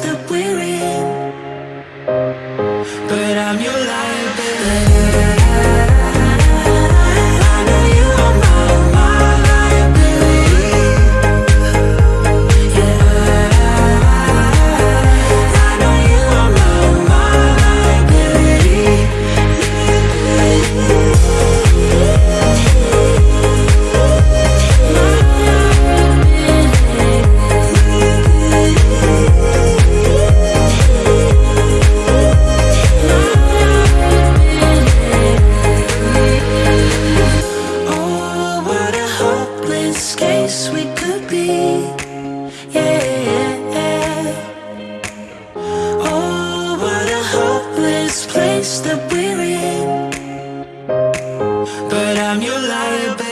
that we're we could be. Yeah. Oh, what a hopeless place that we're in. But I'm your liability